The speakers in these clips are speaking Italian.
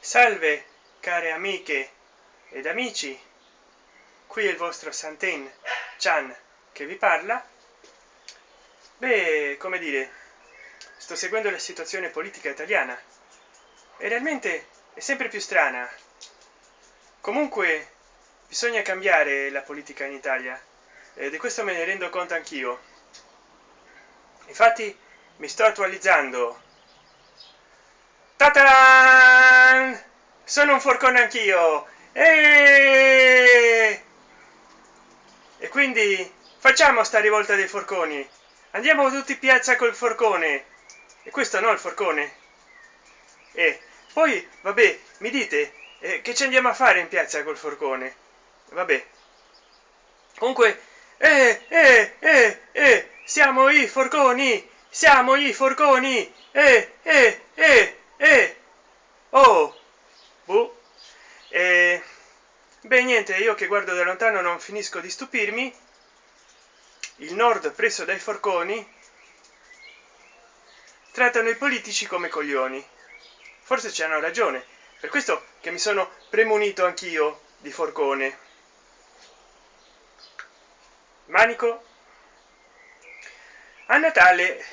salve care amiche ed amici. Qui è il vostro santen chan che vi parla. Beh come dire sto seguendo la situazione politica italiana e realmente è sempre più strana. Comunque bisogna cambiare la politica in italia e di questo me ne rendo conto anch'io. Infatti mi sto attualizzando Tataran! sono un forcone anch'io. E... e quindi facciamo sta rivolta dei forconi. Andiamo tutti in piazza col forcone. E questo no il forcone. E poi vabbè mi dite eh, che ci andiamo a fare in piazza col forcone? Vabbè. Comunque eh, eh, eh, eh, siamo i forconi siamo i forconi. Eh, eh, eh, eh. oh boh. Eh, beh niente io che guardo da lontano non finisco di stupirmi. Il nord preso dai forconi trattano i politici come coglioni. Forse ci hanno ragione. Per questo che mi sono premunito anch'io di forcone. Manico a natale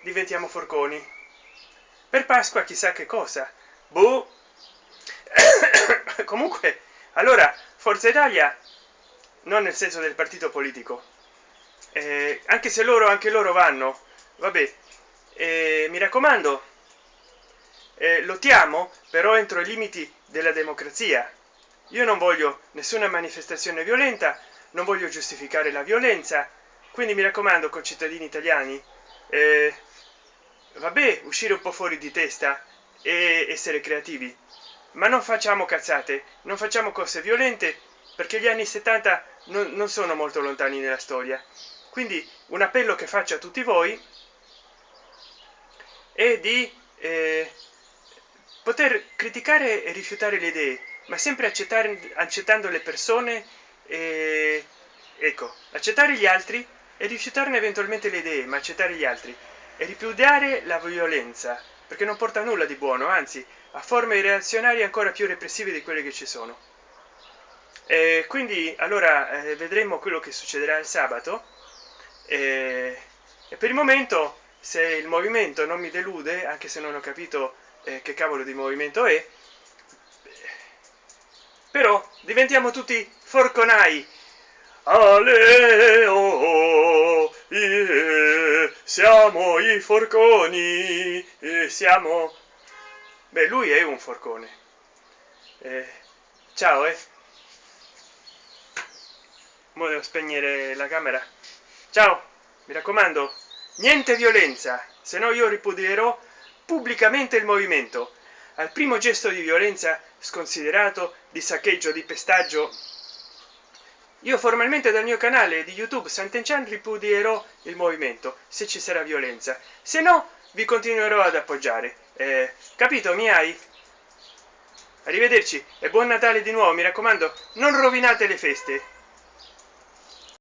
diventiamo forconi. Per pasqua chissà che cosa. Boh. comunque allora forza italia non nel senso del partito politico. Eh, anche se loro anche loro vanno vabbè. Eh, mi raccomando eh, lottiamo però entro i limiti della democrazia. Io non voglio nessuna manifestazione violenta non voglio giustificare la violenza. Quindi mi raccomando con cittadini italiani eh, vabbè uscire un po fuori di testa e essere creativi ma non facciamo cazzate non facciamo cose violente perché gli anni 70 non, non sono molto lontani nella storia. Quindi un appello che faccio a tutti voi è di eh, poter criticare e rifiutare le idee ma sempre accettare accettando le persone e ecco accettare gli altri e rifiutarne eventualmente le idee ma accettare gli altri e ripudiare la violenza perché non porta nulla di buono anzi a forme reazionarie ancora più repressive di quelle che ci sono. E quindi allora eh, vedremo quello che succederà il sabato. E, e per il momento se il movimento non mi delude anche se non ho capito eh, che cavolo di movimento è però diventiamo tutti forconai. Ale, oh, yeah, siamo i forconi eh, siamo beh lui è un forcone. Eh, ciao eh. Mo devo spegnere la camera. Ciao mi raccomando niente violenza se no io ripudierò pubblicamente il movimento. Al primo gesto di violenza sconsiderato di saccheggio di pestaggio io formalmente dal mio canale di youtube sant'enchan ripudierò il movimento se ci sarà violenza. Se no vi continuerò ad appoggiare. Eh, capito mi hai arrivederci e buon natale di nuovo mi raccomando non rovinate le feste